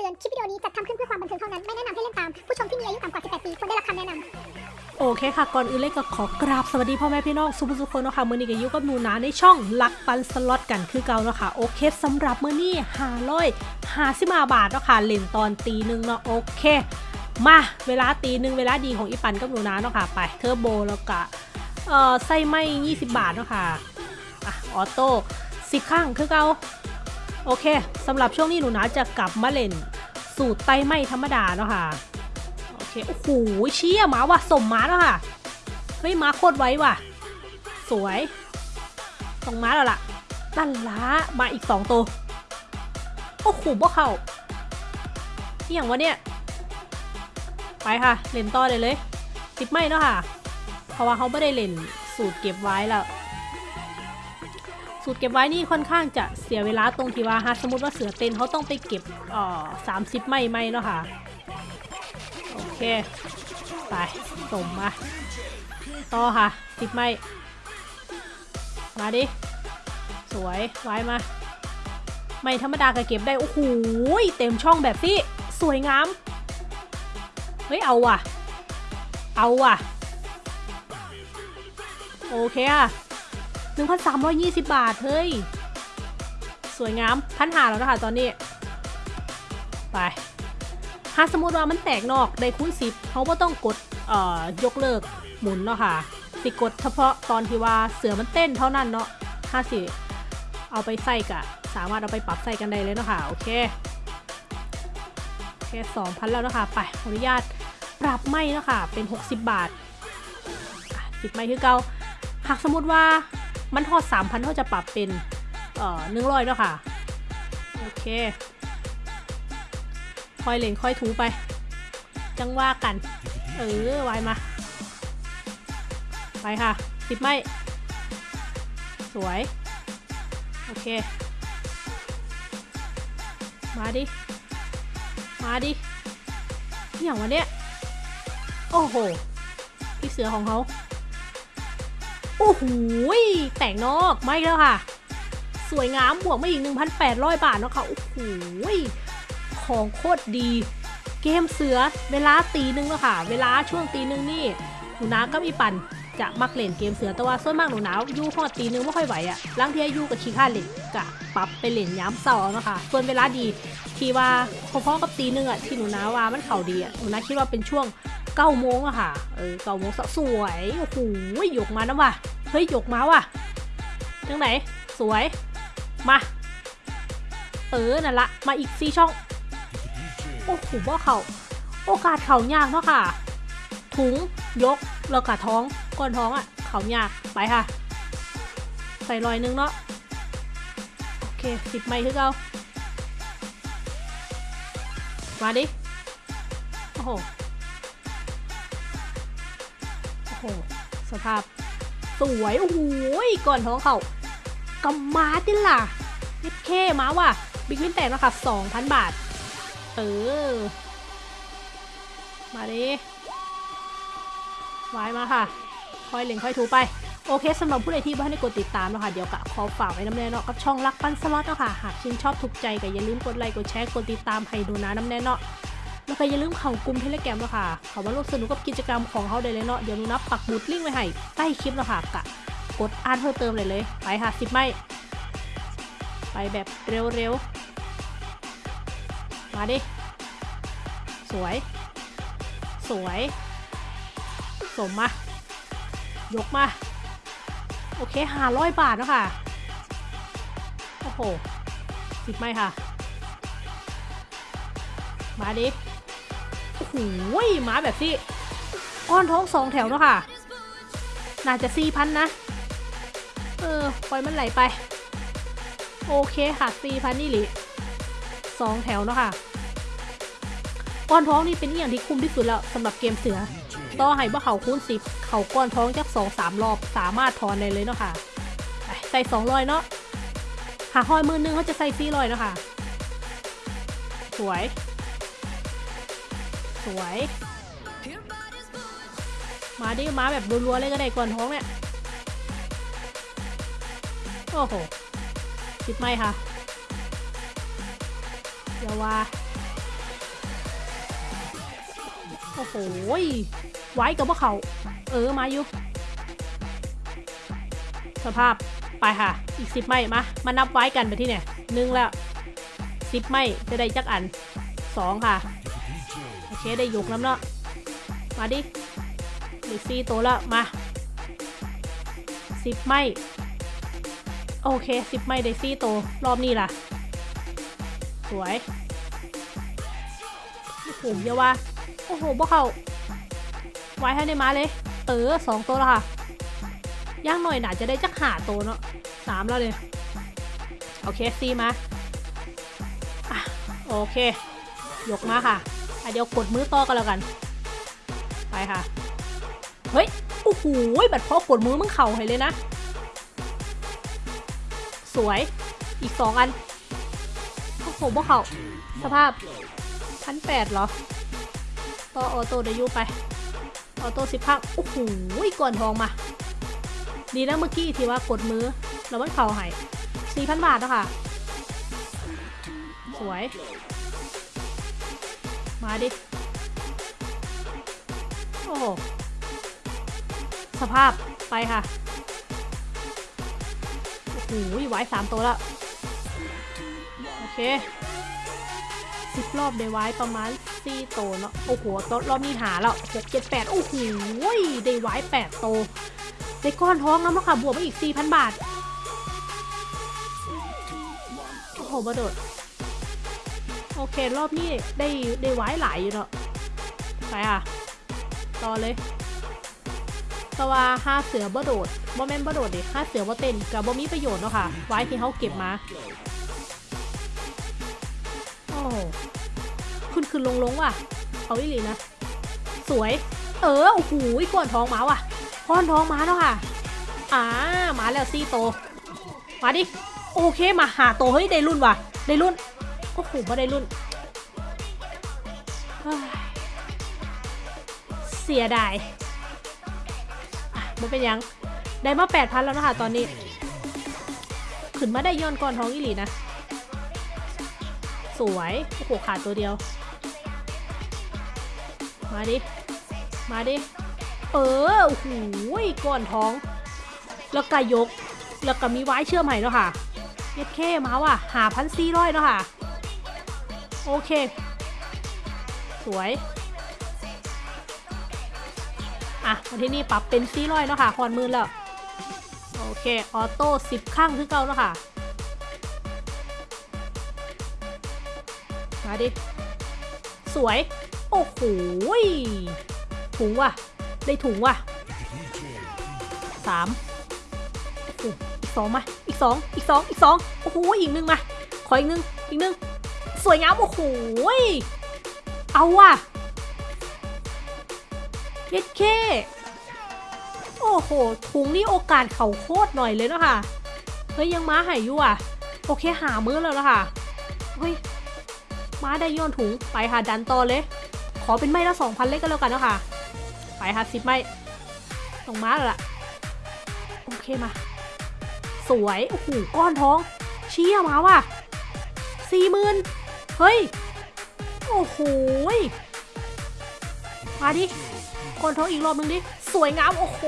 ตือน คลิปวิดีโอนี้จัดทำขึ้นเพื่อความบันเทิงเท่านั้น ไม่แนะนำให้เล่นตาม ผู้ชมที่มีอายุต่ำกว่า 18 ปีควรได้รับคำแนะนำโอเคค่ะ ก่อนอื่นเลยก็ขอกราบสวัสดีพ่อแม่พี่น้องสุภุสุคนเนาะค่ะมือนี้ก็อยู่กับหนูนาในช่องลักปันสล็อตกันคือเก่าเนาะค่ะโอเคสำหรับมือนี้หาร้อยหาสิมาบาทเนาะค่ะเล่นตอนตีหนึ่งเนาะโอเค มาเวลาตีหนึ่งเวลาดีของอีปันกับหนูนาเนาะค่ะไปเทอร์โบแล้วก็เอ่อไส้ไม้20 บาทเนาะค่ะอะออโต้สิบข้างคือเก่า โอเคสำหรับช่วงนี้หนูนาจะกลับมาเล่น สูตรไตไหม้ธรรมดาเนาะค่ะ โอเค โอ้โหเชี่ยหมาว่ะสมหมาแล้วค่ะ เฮ้ยหมาโคตรไวว่ะ สวยสองหมาแล้วล่ะตั้นล้ามาอีกสองตัว โอ้โหบ่เข้าอย่างวะเนี่ย ไปค่ะ เล่นต่อเลยเลย ติดไม่เนาะค่ะ เพราะว่าเขาไม่ได้เล่นสูตรเก็บไว้แล้ว สูตรเก็บไว้นี่ค่อนข้างจะเสียเวลาตรงที่ว่าฮะสมมติว่าเสือเต้นเขาต้องไปเก็บอ่อสามสิบไม่ไม่เนาะค่ะ โอเค ไปสมมา ต่อค่ะติดไม่ มาดิ สวยไว้มา ไม่ธรรมดาก็เก็บได้ โอ้โหเต็มช่องแบบนี้ สวยงาม เฮ้ย เอาว่ะ เอาว่ะ โอเคอะ 1,320 บาท เฮ้ย สวยงามพันหาแล้วนะคะตอนนี้ ไปถ้าสมมติว่ามันแตกนอกได้คูณสิบเขาก็ต้องกดเอ่อยกเลิกหมุนเนาะค่ะ สิกดเฉพาะตอนที่ว่าเสือมันเต้นเท่านั้นเนาะถ้าสิเอาไปใส่กะ สามารถเอาไปปรับใส่กันได้เลยเนาะค่ะโอเคโอเคสองพันแล้วเนาะค่ะไปขออนุญาตปรับไม่เนาะค่ะเป็น 60 บาทสิบไม่คือเก่าหากสมมติว่า มันทอด3,000เขาจะปรับเป็นเอ่อหนึ่งร้อยเนาะค่ะ โอเค คอยเล่นคอยถูไป จังว่ากัน เออไวมา ไปค่ะสิบไม่สวย โอเค มาดิ มาดิอหย่างวะเนี่ยโอ้โห พี่เสือของเขา โอ้โหแต่งนอกไม่แล้วค่ะ สวยงามบวกมาอีก 1,800 บาทนะค่ะ โอ้โหของโคตรดี เกมเสือเวลาตีหนึ่งแล้วค่ะ เวลาช่วงตีหนึ่งนี่หนูนาก็มีปั่นจะมักเล่นเกมเสือแต่ว่าส่วนมากหนูนาอยู่หอดตีหนึ่งไม่ค่อยไหวอะลังเทียอยู่กับขี้ข้าเล่นกะปรับไปเล่นย้ำเสาร์นะคะส่วนเวลาดีที่ว่าพอๆกับตีหนึ่งอะที่หนูนาว่ามันเข่าดีอะหนูนาคิดว่าเป็นช่วง เก้าโมงอะค่ะ เออเก้าโมงสวย โอ้โหหยกมานะว่ะ เฮ้ยหยกมาว่ะจังไหน สวย มา เออ นั่นละ มาอีกสี่ช่อง โอ้โหว่าเขาโอกาสเขายากเนาะค่ะ ถุง ยก แล้วก็ท้อง ก้อนท้องอะเขายาก ไปค่ะ ใส่รอยนึงเนาะ โอเคสิบไม้คือเก่ามาดิ โอ้โห โหสภาพสวยโอ้โหก่อนท้องเขากำมาดิล่ะเย็ดเคมาว่ะบิ๊กวินแตกนะคะ2,000บาท เออ มาดิวายมาค่ะค่อยเล็งค่อยถูไป โอเคสำหรับผู้ใดที่บ้านได้กดติดตามนะคะเดี๋ยวกะขอฝากไว้น้ำแน่เนาะกับช่องรักปั้นสล็อตเนาะค่ะ หากชื่นชอบถูกใจก็อย่าลืมกดไลค์กดแชร์กดติดตามให้ดูนะน้ำแน่เนาะ แล้วก็อย่าลืมเข้ากลุ่มเทเลแกรมเนาะค่ะเขามาร่วมสนุกกับกิจกรรมของเขาได้เลยเนาะเดี๋ยวนูนับปักหมุดลิงก์ไว้ให้ใต้คลิปเนาะค่ะกะกดอ่านเพิ่มเติมเลยเลย ไปค่ะสิบไม่ไปแบบเร็วๆ มาดิ สวย สวย สมมา ยกมา โอเคหาร้อยบาทแล้วค่ะ โอ้โห สิบไหมค่ะ มาดิ โอ้โหมาแบบที่ก้อนท้องสองแถวเนาะค่ะ น่าจะสี่พันนะ เออ ปล่อยมันไหลไป โอเคค่ะสี่พันนี่หรือสองแถวเนาะค่ะก้อนท้องนี่เป็นอย่างที่คุ้มที่สุดแล้วสำหรับเกมเสือ ต่อให้ว่เขาคูณสิบเขาก้อนท้องจักสองสามรอบสามารถถอนได้เลยเนาะค่ะใส่สองร้อยเนาะหาห้อยมือนึงเขาจะใส่สี่ร้อยเนาะค่ะ สวย สวย มาดิมาแบบรัวๆเลยก็ได้ก่อนท้องเนี่ย โอ้โหสิบไม่ค่ะอย่าว่า โอ้โหไว้กับพวกเขา เออ มาอยู่ สภาพ ไปค่ะ อีกสิบไม้มา มานับไว้กันไปที่เนี่ยหนึ่งแล้วสิบไม้จะได้จักอันสองค่ะ เคได้ยกน้ำเนาะมาดิเหลือสี่ตัวแล้วมาสิบไม้โอเคสิบไม้ได้สี่ตัวรอบนี้ล่ะ สวยโอ้โหเยาว่าโอ้โหพวกเขาไว้ให้ในมาเลย เออสองตัวแล้วค่ะย่างหน่อยหนาจะได้จักหาตัวเนาะสามแล้วเลยโอเคซีมาอะโอเค ยกมาค่ะ เดี๋ยวกดมือต่อกันแล้วกัน ไปค่ะ เฮ้ย โอ้โหบัดพอกดมือมึงเข่าให้เลยนะ สวย อีกสองอันโอ้โหพวกเขาสภาพพันแปดเหรอ ต่อออโต้เดยวยูไป ออโต้สิบพักโอ้โหก่อนทองมา ดีนะเมื่อกี้ที่ว่ากดมือ แล้วมันเข่าใหายสี่พันบาทนะคะสวย มาดิ โอ้โห สภาพไปค่ะ โอ้โหไว้สามตัวแล้ว โอเคสิบรอบได้ไว้ประมาณสี่โตวเนาะ โอ้โหตรอบนี้หาแล้วหกเจ็ดแปดโอ้โหได้ไว้แปดโตวได้ก้อนท้องแล้วมั้งค่ะ บวกไปอีกสี่พันบาท โอ้โหบาโดด โอเครอบนี้ได้ได้ไว้หลายอยู่เนาะไปค่ะ ต่อเลยแต่ว่าห้าเสือบ่โดดบ่แม่นบ่โดดดิห้าเสือบ่เต้นกับบ่มีประโยชน์เนาะค่ะ ไว้ที่เขาเก็บมา โอ้ขึ้นขึ้นลงลงว่ะเอาอีหลีนะ สวย เออ โอ้โหก้อนท้องมาว่ะก้อนท้องมาเนาะค่ะ อ่า มาแล้วซี่โต มาดิ โอเค มาหาโต เฮ้ย ได้รุ่นว่ะ ได้รุ่น โอ้โหบ่ได้รุ่น เสียดายอะมันเป็นยัง ได้มาแปดพันแล้วนะคะตอนนี้ ขึ้นมาได้ย้อนก้อนท้องอีหลีนะ สวย โอ้โห ขาดตัวเดียว มาดิ มาดิ เออ โอ้โหก้อนท้อง แล้วก็ยก แล้วก็มีไว้เชื่อมใหม่แล้วค่ะเย็ดเข้มาว่ะหาพันสี่ร้อยแล้วค่ะ โอเค สวย อะมาที่นี่ปรับเป็นสี่ร้อยแล้วค่ะคอนมือแล้ว โอเค ออโต้สิบข้างคือเก่าแล้วค่ะ มาดิ สวย โอ้โหถุงว่ะ ได้ถุงว่ะสามอีกสองมา อีกสอง อีกสอง อีกสอง โอ้โห อีกหนึ่งมา ขออีกหนึ่งอีกหนึ่ง สวยงามโอ้โหเอาว่ะเย็ดเคโอ้โหถุงนี่โอกาสเขาโคตรหน่อยเลยเนอะค่ะเฮ้ยยังม้าหายอยู่อะ โอเคหามือแล้วนะคะเฮ้ยม้าได้โยนถุงไปค่ะดันต่อเลย ขอเป็นไม้ละสองพันเล็กก็แล้วกันเนอะค่ะ ไปค่ะสิบไม้ส่งม้าแล้วล่ะโอเคมา สวยโอ้โหก้อนท้อง เชี่ยมาว่ะสี่หมื่น เฮ้ย โอ้โหมาดิก้อนท้องอีกรอบนึงดิ สวยงาม โอ้โห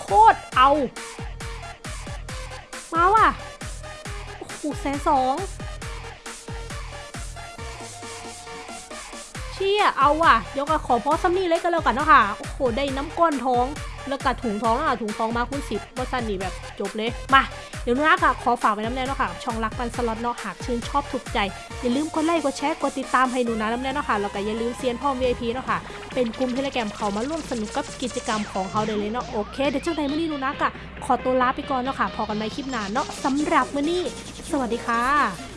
โคตรเอา มาว่ะ โอ้โหแสนสองเชี่ย เอาว่ะ เดี๋ยวก็ขอพอซัมนี่เล็กกันแล้วกันเนาะค่ะ โอ้โห ได้น้ำก้อนท้อง แล้วก็ถุงท้องแล้วค่ะถุงท้องมาคุณสิบว่าสันนี่แบบจบเลย มา เดี๋ยวนะค่ะขอฝากไว้น้ำแน่เนาะค่ะ ช่องรักปันสล็อตเนาะหากชื่นชอบถูกใจ อย่าลืมกดไลค์กดแชร์กดติดตามให้หนูนะน้ำแน่เนาะค่ะแล้วก็อย่าลืมเซียนพ่อ VIP เนาะค่ะ เป็นกลุ่มเทเลแกรมเขามาร่วมสนุกกับกิจกรรมของเขาได้เลยเนาะโอเคเดี๋ยวจังใดมื่อนี้หนูนะกะขอตัวลาไปก่อนเนาะค่ะพอกันใหมคลิปหน้าเนาะสำหรับมื่อนี้ สวัสดีค่ะ